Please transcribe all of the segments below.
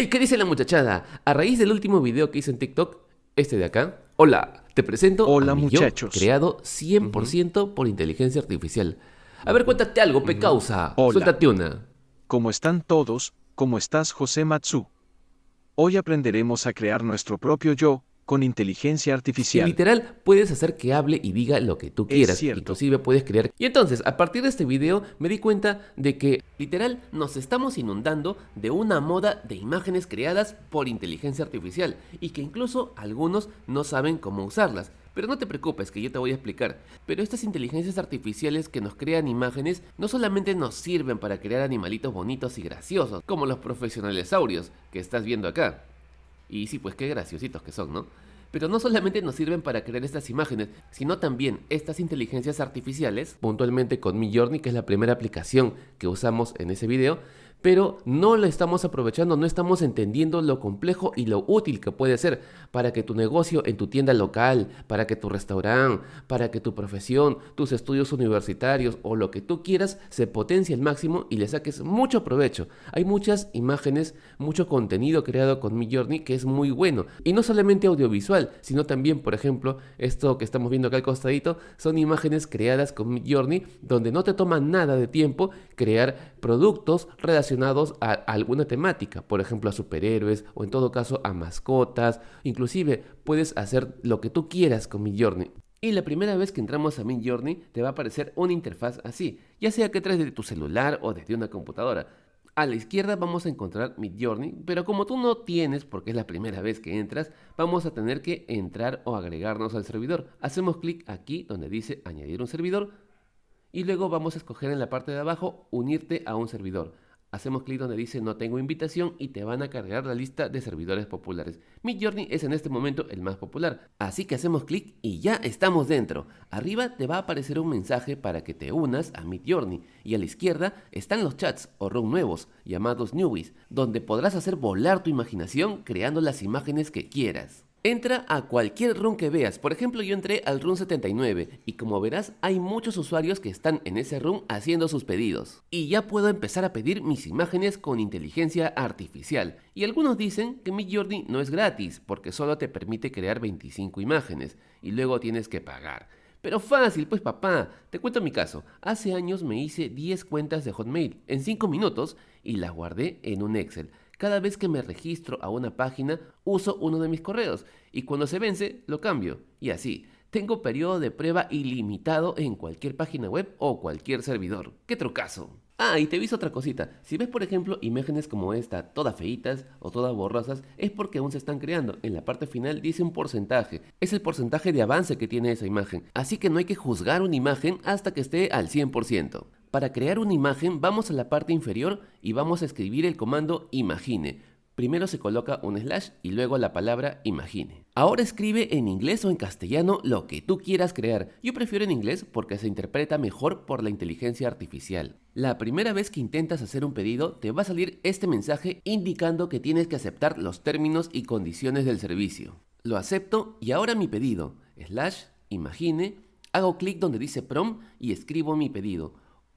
Hey, ¿qué dice la muchachada? A raíz del último video que hice en TikTok, este de acá. Hola, te presento Hola, a mi muchachos. yo creado 100% por inteligencia artificial. A ver, cuéntate algo, pe causa. Hola. Suéltate una. ¿Cómo están todos? ¿Cómo estás, José Matsu? Hoy aprenderemos a crear nuestro propio yo con inteligencia Y artificial. literal, puedes hacer que hable y diga lo que tú Es quieras. cierto. Inclusive puedes crear. Y entonces, a partir de este video, me di cuenta de que, literal, nos estamos inundando de una moda de imágenes creadas por inteligencia artificial. Y que incluso algunos no saben cómo usarlas. Pero no te preocupes, que yo te voy a explicar. Pero estas inteligencias artificiales que nos crean imágenes no solamente nos sirven para crear animalitos bonitos y graciosos, como los profesionales saurios que estás viendo acá. Y sí, pues qué graciositos que son, ¿no? Pero no solamente nos sirven para crear estas imágenes, sino también estas inteligencias artificiales, puntualmente con Midjourney, que es la primera aplicación que usamos en ese video, pero no la estamos aprovechando, no estamos entendiendo lo complejo y lo útil que puede ser para que tu negocio en tu tienda local, para que tu restaurante, para que tu profesión, tus estudios universitarios o lo que tú quieras se potencie al máximo y le saques mucho provecho. Hay muchas imágenes, mucho contenido creado con Midjourney que es muy bueno y no solamente audiovisual, sino también, por ejemplo, esto que estamos viendo acá al costadito, son imágenes creadas con Midjourney donde no te toma nada de tiempo crear productos relacionados a alguna temática, por ejemplo a superhéroes o en todo caso a mascotas, inclusive puedes hacer lo que tú quieras con Midjourney. Y la primera vez que entramos a Midjourney te va a aparecer una interfaz así, ya sea que traes de tu celular o desde una computadora. A la izquierda vamos a encontrar Midjourney, pero como tú no tienes, porque es la primera vez que entras, vamos a tener que entrar o agregarnos al servidor. Hacemos clic aquí donde dice añadir un servidor y luego vamos a escoger en la parte de abajo unirte a un servidor. Hacemos clic donde dice no tengo invitación y te van a cargar la lista de servidores populares. Midjourney es en este momento el más popular, así que hacemos clic y ya estamos dentro. Arriba te va a aparecer un mensaje para que te unas a Midjourney y a la izquierda están los chats o room nuevos llamados Newies, donde podrás hacer volar tu imaginación creando las imágenes que quieras. Entra a cualquier room que veas, por ejemplo yo entré al room 79 y como verás hay muchos usuarios que están en ese room haciendo sus pedidos. Y ya puedo empezar a pedir mis imágenes con inteligencia artificial. Y algunos dicen que Midjourney no es gratis porque solo te permite crear 25 imágenes y luego tienes que pagar. Pero fácil, pues papá, te cuento mi caso. Hace años me hice 10 cuentas de Hotmail en 5 minutos y las guardé en un Excel. Cada vez que me registro a una página, uso uno de mis correos y cuando se vence, lo cambio. Y así, tengo periodo de prueba ilimitado en cualquier página web o cualquier servidor. ¡Qué trucazo! Ah, y te aviso otra cosita. Si ves, por ejemplo, imágenes como esta, todas feitas o todas borrosas, es porque aún se están creando. En la parte final dice un porcentaje. Es el porcentaje de avance que tiene esa imagen. Así que no hay que juzgar una imagen hasta que esté al 100%. Para crear una imagen vamos a la parte inferior y vamos a escribir el comando imagine. Primero se coloca un slash y luego la palabra imagine. Ahora escribe en inglés o en castellano lo que tú quieras crear. Yo prefiero en inglés porque se interpreta mejor por la inteligencia artificial. La primera vez que intentas hacer un pedido te va a salir este mensaje indicando que tienes que aceptar los términos y condiciones del servicio. Lo acepto y ahora mi pedido. Slash imagine. Hago clic donde dice prom y escribo mi pedido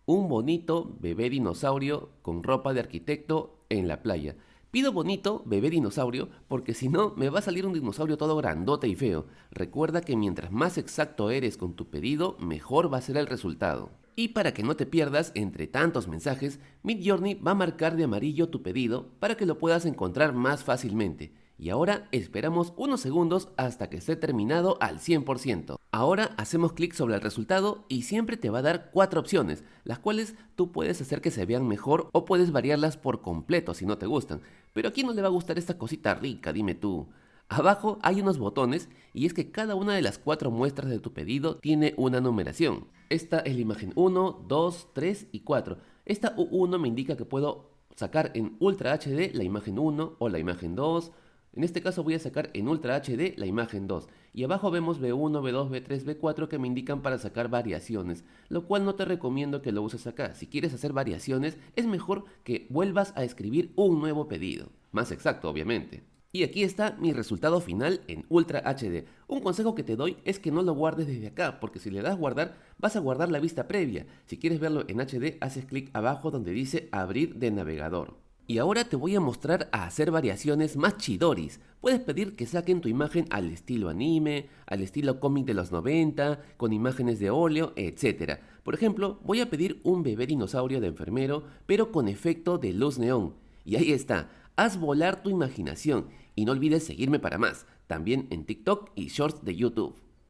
un bonito bebé dinosaurio con ropa de arquitecto en la playa. Pido bonito bebé dinosaurio porque si no me va a salir un dinosaurio todo grandote y feo. Recuerda que mientras más exacto eres con tu pedido, mejor va a ser el resultado. Y para que no te pierdas entre tantos mensajes, Midjourney va a marcar de amarillo tu pedido para que lo puedas encontrar más fácilmente. Y ahora esperamos unos segundos hasta que esté terminado al 100%. Ahora hacemos clic sobre el resultado y siempre te va a dar cuatro opciones, las cuales tú puedes hacer que se vean mejor o puedes variarlas por completo si no te gustan. Pero a quién no le va a gustar esta cosita rica, dime tú. Abajo hay unos botones y es que cada una de las cuatro muestras de tu pedido tiene una numeración. Esta es la imagen 1, 2, 3 y 4. Esta U1 me indica que puedo sacar en Ultra HD la imagen 1 o la imagen 2, en este caso voy a sacar en Ultra HD la imagen 2 y abajo vemos B1, B2, B3, B4 que me indican para sacar variaciones, lo cual no te recomiendo que lo uses acá. Si quieres hacer variaciones es mejor que vuelvas a escribir un nuevo pedido, más exacto obviamente. Y aquí está mi resultado final en Ultra HD. Un consejo que te doy es que no lo guardes desde acá, porque si le das guardar, vas a guardar la vista previa. Si quieres verlo en HD, haces clic abajo donde dice abrir de navegador. Y ahora te voy a mostrar a hacer variaciones más chidoris. Puedes pedir que saquen tu imagen al estilo anime, al estilo cómic de los 90, con imágenes de óleo, etc. Por ejemplo, voy a pedir un bebé dinosaurio de enfermero, pero con efecto de luz neón. Y ahí está, haz volar tu imaginación y no olvides seguirme para más, también en TikTok y Shorts de YouTube.